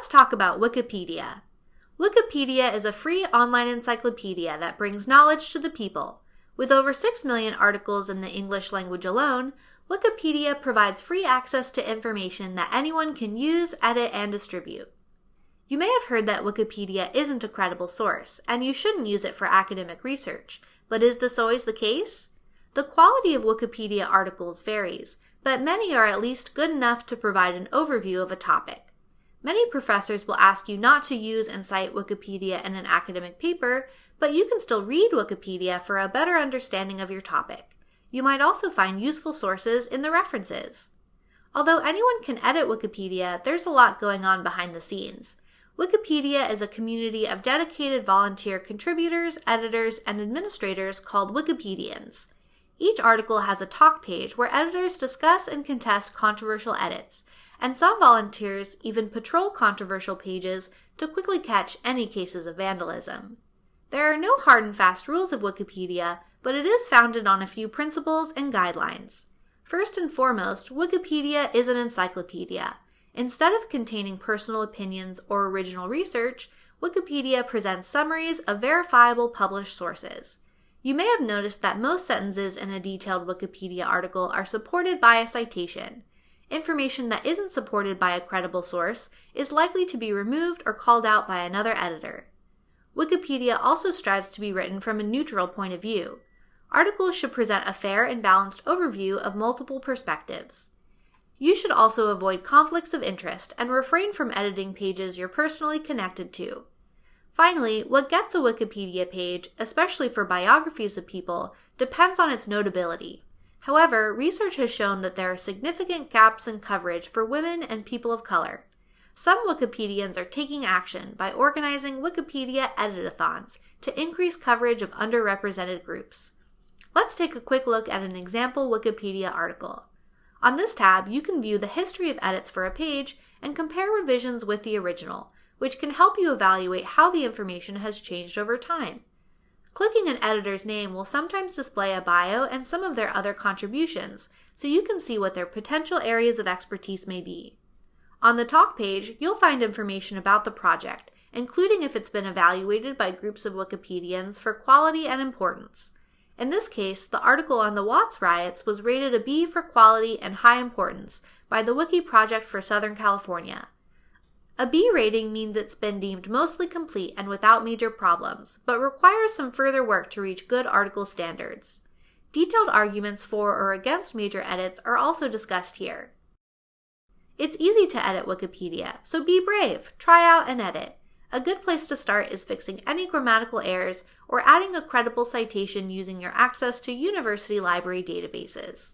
let's talk about Wikipedia. Wikipedia is a free online encyclopedia that brings knowledge to the people. With over 6 million articles in the English language alone, Wikipedia provides free access to information that anyone can use, edit, and distribute. You may have heard that Wikipedia isn't a credible source, and you shouldn't use it for academic research, but is this always the case? The quality of Wikipedia articles varies, but many are at least good enough to provide an overview of a topic. Many professors will ask you not to use and cite Wikipedia in an academic paper, but you can still read Wikipedia for a better understanding of your topic. You might also find useful sources in the references. Although anyone can edit Wikipedia, there's a lot going on behind the scenes. Wikipedia is a community of dedicated volunteer contributors, editors, and administrators called Wikipedians. Each article has a talk page where editors discuss and contest controversial edits, and some volunteers even patrol controversial pages to quickly catch any cases of vandalism. There are no hard and fast rules of Wikipedia, but it is founded on a few principles and guidelines. First and foremost, Wikipedia is an encyclopedia. Instead of containing personal opinions or original research, Wikipedia presents summaries of verifiable published sources. You may have noticed that most sentences in a detailed Wikipedia article are supported by a citation. Information that isn't supported by a credible source is likely to be removed or called out by another editor. Wikipedia also strives to be written from a neutral point of view. Articles should present a fair and balanced overview of multiple perspectives. You should also avoid conflicts of interest and refrain from editing pages you're personally connected to. Finally, what gets a Wikipedia page, especially for biographies of people, depends on its notability. However, research has shown that there are significant gaps in coverage for women and people of color. Some Wikipedians are taking action by organizing Wikipedia editathons to increase coverage of underrepresented groups. Let's take a quick look at an example Wikipedia article. On this tab, you can view the history of edits for a page and compare revisions with the original, which can help you evaluate how the information has changed over time. Clicking an editor's name will sometimes display a bio and some of their other contributions, so you can see what their potential areas of expertise may be. On the talk page, you'll find information about the project, including if it's been evaluated by groups of Wikipedians for quality and importance. In this case, the article on the Watts riots was rated a B for quality and high importance by the Wiki Project for Southern California. A B rating means it's been deemed mostly complete and without major problems, but requires some further work to reach good article standards. Detailed arguments for or against major edits are also discussed here. It's easy to edit Wikipedia, so be brave, try out and edit. A good place to start is fixing any grammatical errors or adding a credible citation using your access to university library databases.